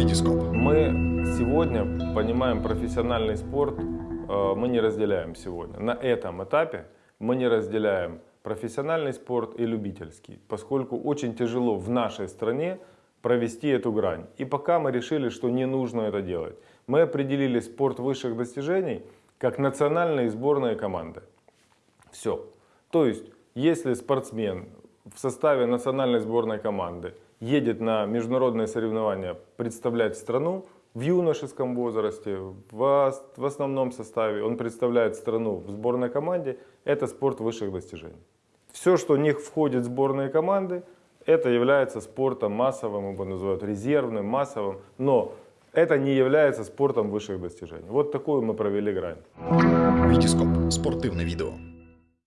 Витископ. Мы сегодня понимаем профессиональный спорт, э, мы не разделяем сегодня. На этом этапе мы не разделяем профессиональный спорт и любительский, поскольку очень тяжело в нашей стране провести эту грань. И пока мы решили, что не нужно это делать. Мы определили спорт высших достижений как национальные сборные команды. Все. То есть, если спортсмен в составе национальной сборной команды едет на международные соревнования представлять страну в юношеском возрасте, в, основном составе, он представляет страну в сборной команде, это спорт высших достижений. Все, что в них входит в сборные команды, это является спортом массовым, его называют резервным, массовым, но это не является спортом высших достижений. Вот такую мы провели грань. Витископ. Спортивне відео.